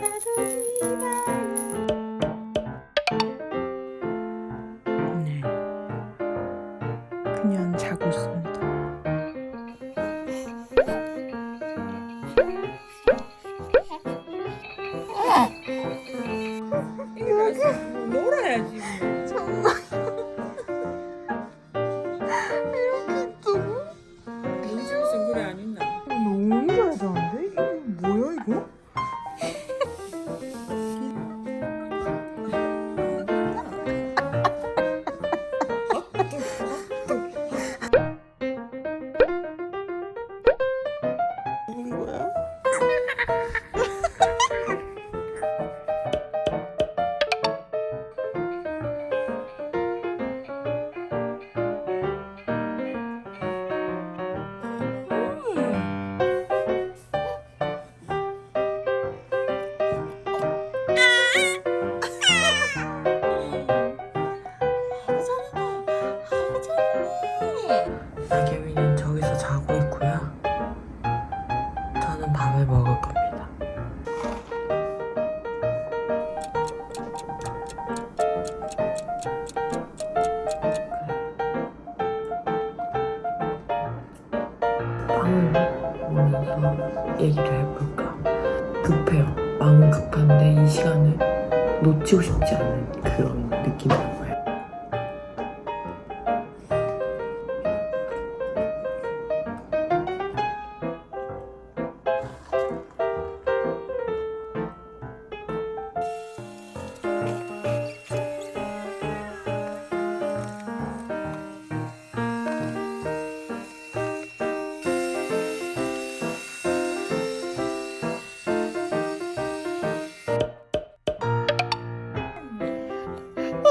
네. 그냥 자고 있습니다. 얘기를 해볼까? 급해요. 마음은 급한데 이 시간을 놓치고 싶지 않은 그런 느낌인 거예요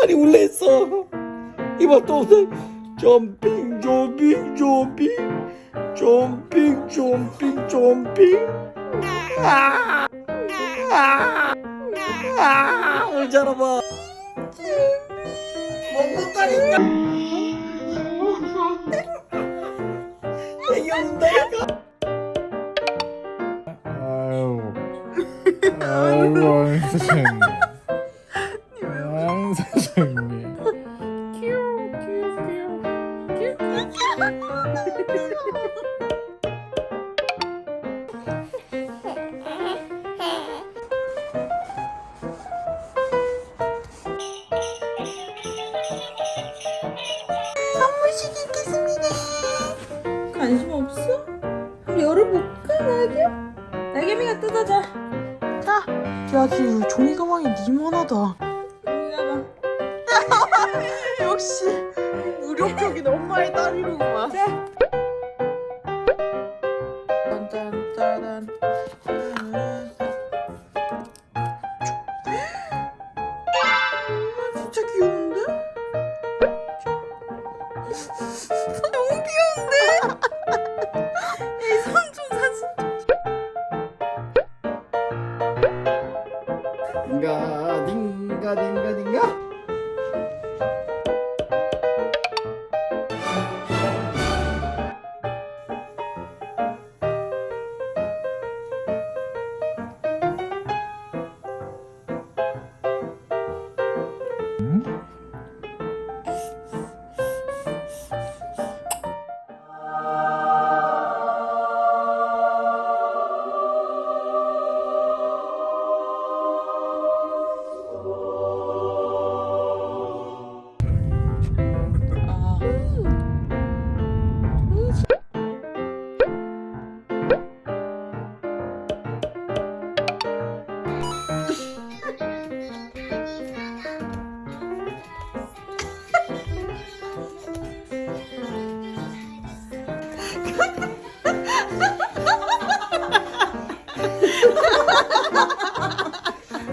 아니 했어. 이번 또 점핑 점핑 점핑 점핑 점핑 점핑. 아, 아, 아, 오늘 잘해봐. 먹었다니까 애기 애가 아유, 아유, 왕선 Same. 역시 무력적인 엄마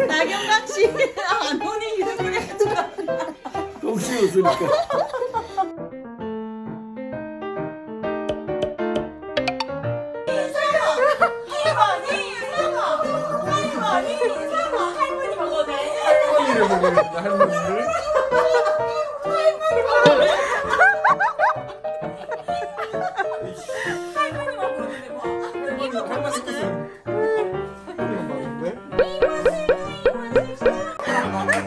나경같이 안 오니 이름을 해주라 혹시 웃으니까 보고 있다, 할머니를. 할머니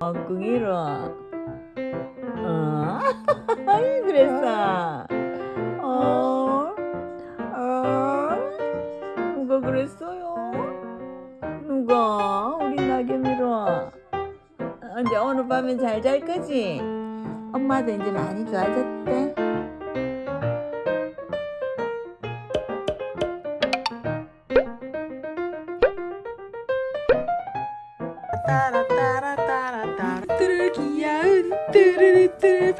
아, 엉뚱이로 어? 그랬어 어? 어? 누가 그랬어요? 누가? 우리 나겸이로 어, 이제 오늘 밤엔 잘 잘 거지? 엄마도 이제 많이 좋아졌대 뚜루뚜루 귀여운 뚜루루뚜루